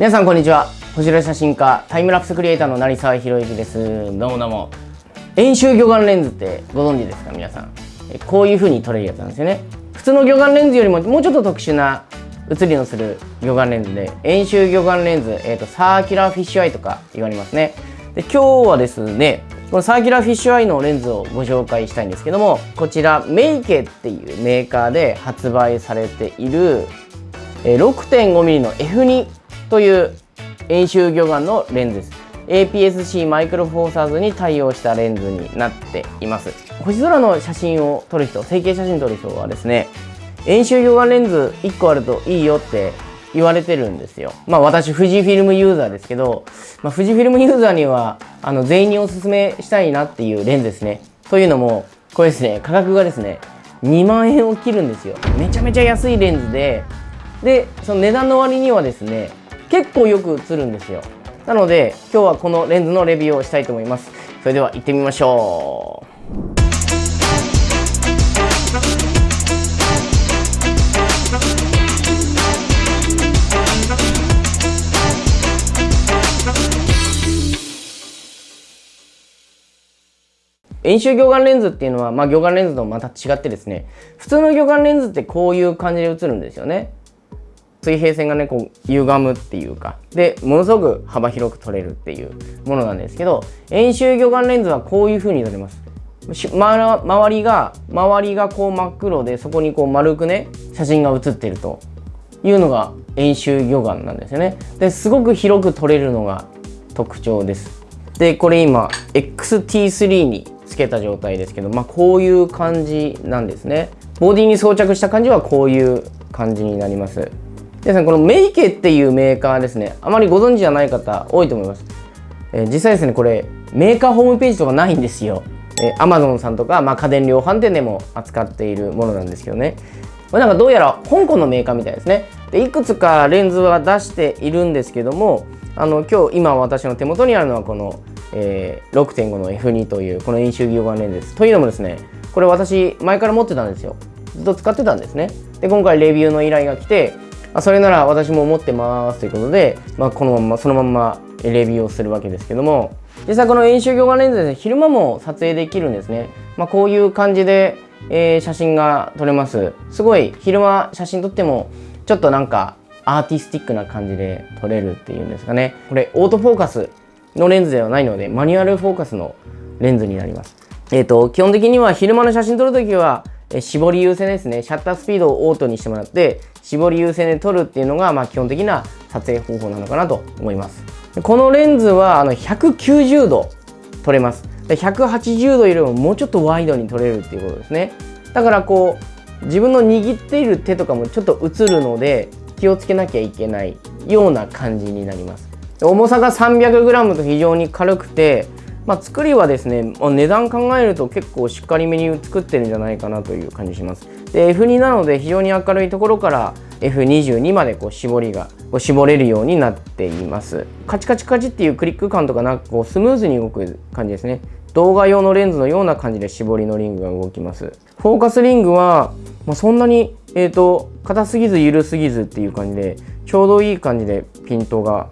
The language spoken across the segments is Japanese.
皆さんこんにちは。星空写真家タイムラプスクリエイターの成澤広幸です。どうもどうも。円周魚眼レンズってご存知ですか皆さん。こういう風に撮れるやつなんですよね。普通の魚眼レンズよりももうちょっと特殊な写りのする魚眼レンズで円周魚眼レンズ、えーと、 circular fisheye とか言われますね。で今日はですねこの circular fisheye のレンズをご紹介したいんですけどもこちら Meike っていうメーカーで発売されている 6.5mm の F2 という遠周魚眼のレンズです。APS-C マイクロフォーサーズに対応したレンズになっています。星空の写真を撮る人成形写真撮る人はですね遠周魚眼レンズ1個あるといいよって言われてるんですよ。まあ私富士フィルムユーザーですけど、まあ、富士フィルムユーザーにはあの全員におすすめしたいなっていうレンズですね。というのもこれですね価格がですね2万円を切るんですよ。めちゃめちゃ安いレンズででその値段の割にはですね結構よく映るんですよ。なので今日はこのレンズのレビューをしたいと思います。それでは行ってみましょう。遠周魚眼レンズっていうのは、まあ、魚眼レンズとまた違ってですね普通の魚眼レンズってこういう感じで映るんですよね。水平線がねこう歪むっていうか。でものすごく幅広く撮れるっていうものなんですけど遠周魚眼レンズはこういう風に撮れます、周りが周りがこう真っ黒でそこにこう丸くね写真が写ってるというのが遠周魚眼なんですよね。ですごく広く撮れるのが特徴です。でこれ今 XT3 につけた状態ですけどまあこういう感じなんですね。ボディに装着した感じはこういう感じになります。皆さんこのメイケっていうメーカーですね。あまりご存知じゃない方多いと思います、えー、実際ですねこれメーカーホームページとかないんですよ、えー、Amazon さんとか、まあ、家電量販店でも扱っているものなんですけどね。これなんかどうやら香港のメーカーみたいですね。でいくつかレンズは出しているんですけどもあの今日今私の手元にあるのはこの、えー、6.5の F2 というこの遠周魚眼レンズですというのもですねこれ私前から持ってたんですよ。ずっと使ってたんですね。で今回レビューの依頼が来てあそれなら私も持ってますということで、まあ、このままそのままレビューをするわけですけども。実際この遠周魚眼レンズですね昼間も撮影できるんですね、まあ、こういう感じで、えー、写真が撮れます。すごい昼間写真撮ってもちょっとなんかアーティスティックな感じで撮れるっていうんですかね。これオートフォーカスのレンズではないのでマニュアルフォーカスのレンズになります。えっ、ー、と基本的には昼間の写真撮るときは絞り優先ですね。シャッタースピードをオートにしてもらって絞り優先で撮るっていうのが、まあ、基本的な撮影方法なのかなと思います。このレンズはあの190度撮れます。180度よりももうちょっとワイドに撮れるっていうことですね。だからこう自分の握っている手とかもちょっと映るので気をつけなきゃいけないような感じになります。重さが 300g と非常に軽くてまあ、作りはですね、まあ、値段考えると結構しっかりめに作ってるんじゃないかなという感じします。で F2 なので非常に明るいところから F22 までこう絞りがこう絞れるようになっています。カチカチカチっていうクリック感とかなくこうスムーズに動く感じですね。動画用のレンズのような感じで絞りのリングが動きます。フォーカスリングは、まあ、そんなに、えーと、硬すぎず緩すぎずっていう感じでちょうどいい感じでピントが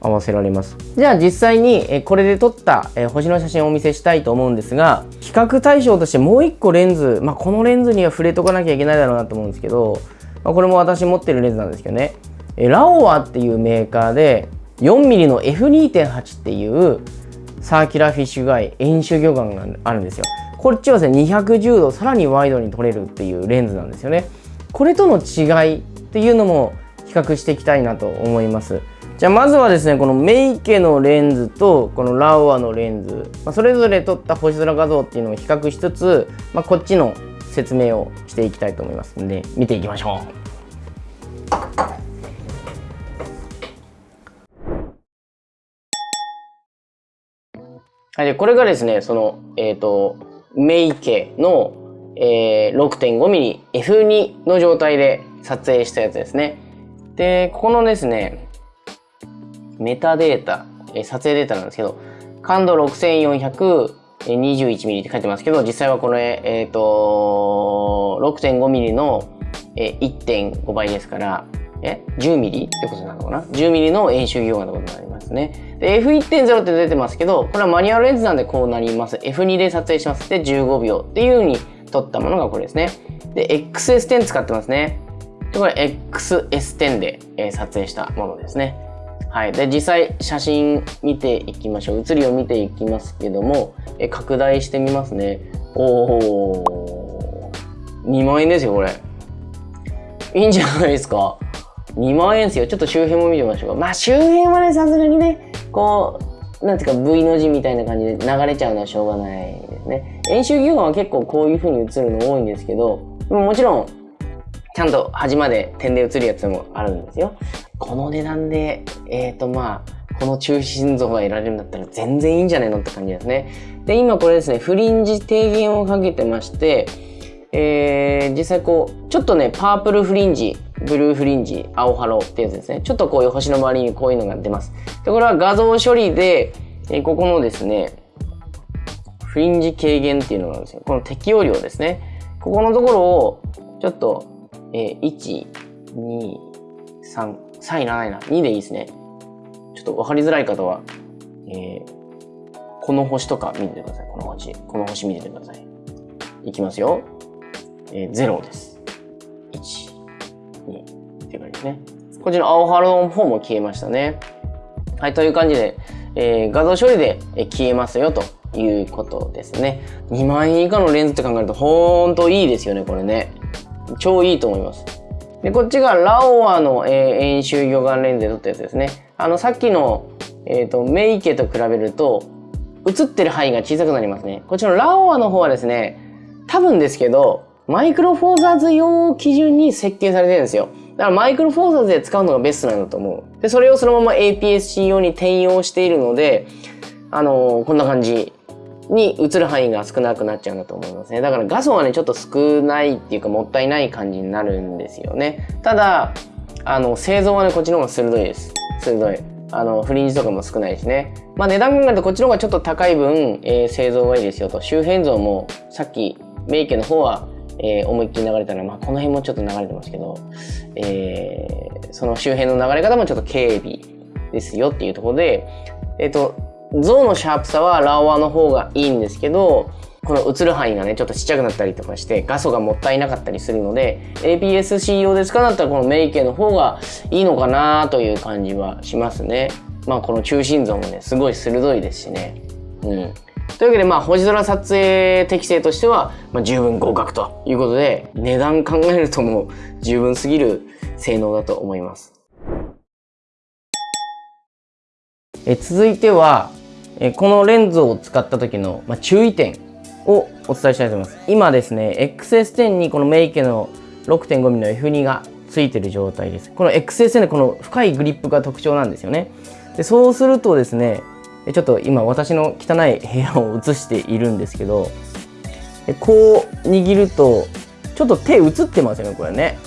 合わせられます。じゃあ実際にこれで撮った星の写真をお見せしたいと思うんですが比較対象としてもう1個レンズ、まあ、このレンズには触れとかなきゃいけないだろうなと思うんですけど、まあ、これも私持ってるレンズなんですけどね。ラオワっていうメーカーで 4mm の F2.8 っていう circular fisheye 円周魚眼があるんですよ。こっちはですね210度さらにワイドに撮れるっていうレンズなんですよね。これとの違いっていうのも比較していきたいなと思います。じゃあまずはですねこの Meike のレンズとこの Laowa のレンズ、まあ、それぞれ撮った星空画像っていうのを比較しつつ、まあ、こっちの説明をしていきたいと思いますので見ていきましょう。はい、でこれがですねそのえっ、ー、とメイケの、えー、6.5mm F2 の状態で撮影したやつですね。でここのですねメタデータ、え撮影データなんですけど、感度 6421mm って書いてますけど、実際はこれ、えっ、ー、と、6.5mm の1.5倍ですから、え ?10mm ってことなのかな ?10mm の円周魚眼ってことになりますね。で、F1.0 って出てますけど、これはマニュアルレンズなんでこうなります。F2 で撮影します。で、15秒っていう風に撮ったものがこれですね。で、XS10 使ってますね。で、これ XS10 で、えー、撮影したものですね。はい。で、実際写真見ていきましょう。写りを見ていきますけども、え拡大してみますね。おー。2万円ですよ、これ。いいんじゃないですか。2万円ですよ。ちょっと周辺も見てみましょうか。まあ周辺はね、さすがにね、こう、なんていうか V の字みたいな感じで流れちゃうのはしょうがないですね。演習牛眼は結構こういう風に映るの多いんですけど、もちろん、ちゃんと端まで点で写るやつもあるんですよ。この値段で、えっ、ー、とまあ、この中心像が得られるんだったら全然いいんじゃないのって感じですね。で、今これですね、フリンジ低減をかけてまして、えー、実際こう、ちょっとね、 purple fringe、blue fringe、青ハローってやつですね。ちょっとこういう星の周りにこういうのが出ます。で、これは画像処理で、えー、ここのですね、フリンジ軽減っていうのがあるんですよ。この適用量ですね。ここのところを、ちょっと、えー、1、2、3、3いらないな。2でいいですね。ちょっと分かりづらい方は、えー、この星とか見ててください。この星。この星見ててください。いきますよ。えー、0です。1、2っていう感じですね。こっちの青ハロの方も消えましたね。はい、という感じで、えー、画像処理で消えますよということですね。2万円以下のレンズって考えると、ほんといいですよね、これね。超いいと思います。で、こっちがラオアの、えー、円周魚眼レンズで撮ったやつですね。あの、さっきの、えっ、ー、と、メイケと比べると、映ってる範囲が小さくなりますね。こっちのラオアの方はですね、多分ですけど、マイクロフォーザーズ用基準に設計されてるんですよ。だからマイクロフォーザーズで使うのがベストなんだと思う。で、それをそのまま APS-C 用に転用しているので、あのー、こんな感じに映る範囲が少なくなっちゃうんだと思いますね。だから画素はね、ちょっと少ないっていうかもったいない感じになるんですよね。ただ、あの、製造はね、こっちの方が鋭いです。鋭い。あの、フリンジとかも少ないしね。まあ値段考えるとこっちの方がちょっと高い分、えー、製造がいいですよと。周辺像もさっき、メイケの方は、えー、思いっきり流れたら、まあこの辺もちょっと流れてますけど、えー、その周辺の流れ方もちょっと軽微ですよっていうところで、えっ、と、像のシャープさはラオワの方がいいんですけど、この映る範囲がね、ちょっとちっちゃくなったりとかして、画素がもったいなかったりするので、APS-C 用で使うんだったらこのメイケの方がいいのかなという感じはしますね。まあこの中心像もね、すごい鋭いですしね。うん。というわけで、まあ、星空撮影適性としては、まあ、十分合格ということで、値段考えるともう十分すぎる性能だと思います。え続いては、えこのレンズを使った時の、ま、注意点をお伝えしたいと思います。今ですね、XS10 にこのメイケの 6.5mm の F2 がついてる状態です。この XS10 でこの深いグリップが特徴なんですよね。でそうするとですね、ちょっと今私の汚い部屋を映しているんですけど、こう握ると、ちょっと手映ってますよね、これね。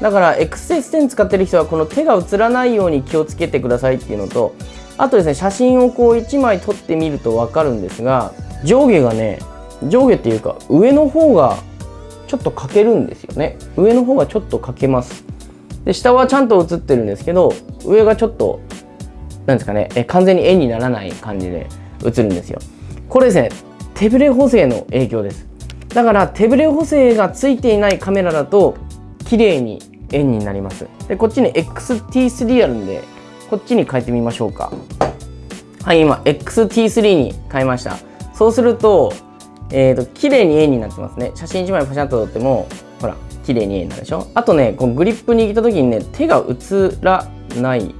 だから XS10 使ってる人はこの手が映らないように気をつけてくださいっていうのと、あとですね、写真をこう1枚撮ってみるとわかるんですが、上下がね、上下っていうか上の方がちょっと欠けるんですよね。上の方がちょっと欠けます。で、下はちゃんと写ってるんですけど、上がちょっと、なんですかね、え完全に円にならない感じで写るんですよ。これですね、手ブレ補正の影響です。だから手ブレ補正がついていないカメラだと、綺麗に円になります。で、こっちに XT3 あるんで、こっちに変えてみましょうか。はい、今、XT3 に変えました。そうすると、えっ、ー、と、綺麗に円になってますね。写真1枚パシャッと撮っても、ほら、綺麗に円になるでしょあとね、こうグリップ握った時にね、手が映らない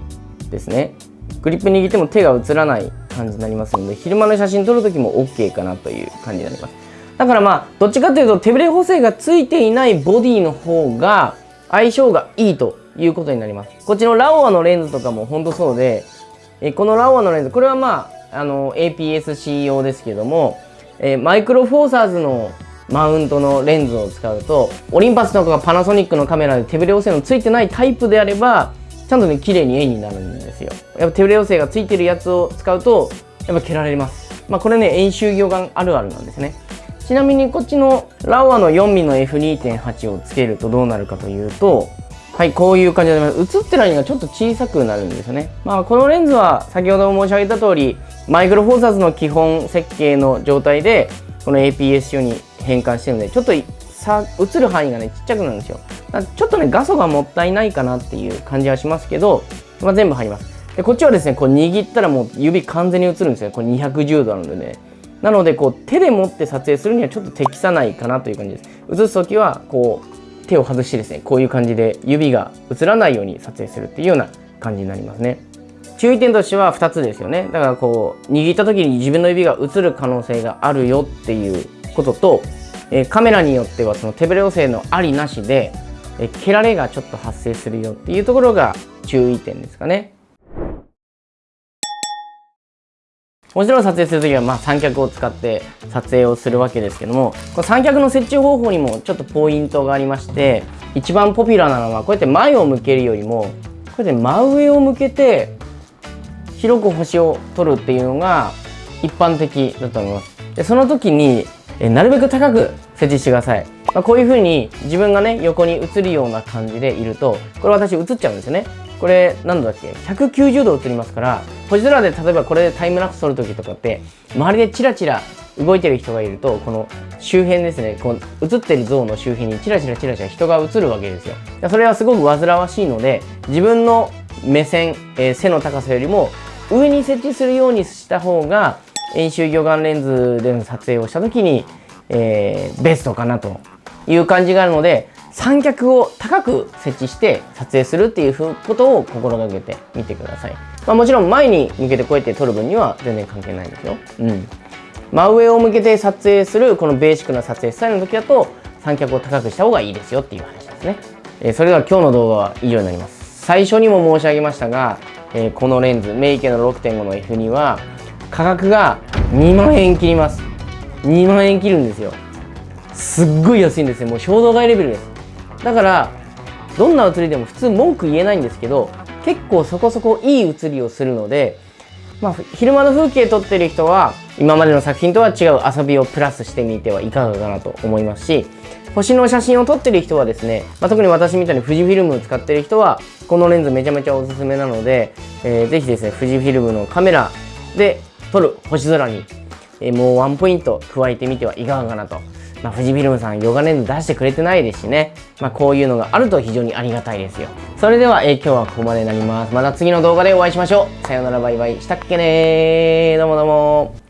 ですね。グリップ握っても手が映らない感じになりますので、昼間の写真撮る時も OK かなという感じになります。だからまあ、どっちかというと手ブレ補正がついていないボディの方が相性がいいということになります。こっちのラオアのレンズとかもほんとそうで、えこのラオアのレンズ、これはまあ、あの、APS-C 用ですけども、えマイクロフォーサーズのマウントのレンズを使うと、オリンパスとかパナソニックのカメラで手ブレ補正のついてないタイプであれば、ちゃんとね、綺麗に絵になるんですよ。やっぱ手ブレ補正がついてるやつを使うと、やっぱ蹴られます。まあこれね、円周魚眼あるあるなんですね。ちなみにこっちのラオアの 4mm の F2.8 をつけるとどうなるかというと、はいこういう感じで映ってる間がちょっと小さくなるんですよね。まあこのレンズは先ほど申し上げた通りマイクロフォーサーズの基本設計の状態でこの APS 用に変換してるのでちょっとさ映る範囲がねちっちゃくなるんですよ。ちょっとね画素がもったいないかなっていう感じはしますけど、まあ、全部入ります。でこっちはですねこう握ったらもう指完全に映るんですよこれ210度なのでね。なのでこう手で持って撮影するにはちょっと適さないかなという感じです。映す時はこう手を外してですねこういう感じで指が映らないように撮影するっていうような感じになりますね。注意点としては2つですよね。だからこう握った時に自分の指が映る可能性があるよっていうことと、えカメラによってはその手ブレ補正のありなしで、え蹴られがちょっと発生するよっていうところが注意点ですかね。もちろん撮影するときはま三脚を使って撮影をするわけですけどもこの三脚の設置方法にもちょっとポイントがありまして一番ポピュラーなのはこうやって前を向けるよりもこうやって真上を向けて広く星を撮るっていうのが一般的だと思います。でその時にえなるべく高く設置してください、まあ、こういう風に自分がね横に映るような感じでいるとこれ私映っちゃうんですよね。これ何度だっけ190度映りますから星空で例えばこれでタイムラプス撮る時とかって周りでチラチラ動いてる人がいるとこの周辺ですねこう映ってる像の周辺にチラチラチラチラ人が映るわけですよ。それはすごく煩わしいので自分の目線、えー、背の高さよりも上に設置するようにした方が遠周魚眼レンズでの撮影をした時に、えー、ベストかなという感じがあるので三脚を高く設置して撮影するっていうことを心がけてみてください。まあ、もちろん前に向けてこうやって撮る分には全然関係ないんですよ。うん。真上を向けて撮影するこのベーシックな撮影スタイルの時だと三脚を高くした方がいいですよっていう話ですね。えー、それでは今日の動画は以上になります。最初にも申し上げましたが、えー、このレンズ、メイケの6.5の F には価格が2万円切ります。2万円切るんですよ。すっごい安いんですよ。もう衝動買いレベルです。だからどんな写りでも普通文句言えないんですけど結構そこそこいい写りをするので、まあ、昼間の風景撮ってる人は今までの作品とは違う遊びをプラスしてみてはいかがかなと思いますし星の写真を撮ってる人はですね、まあ、特に私みたいに富士フィルムを使ってる人はこのレンズめちゃめちゃおすすめなので、えー、ぜひですね富士フィルムのカメラで撮る星空に、えー、もうワンポイント加えてみてはいかがかなとまあ、富士フィルムさんヨガレンズ出してくれてないですしね、まあ、こういうのがあると非常にありがたいですよ。それでは、えー、今日はここまでになります。また次の動画でお会いしましょう。さよならバイバイ。したっけねー。どうもどうも。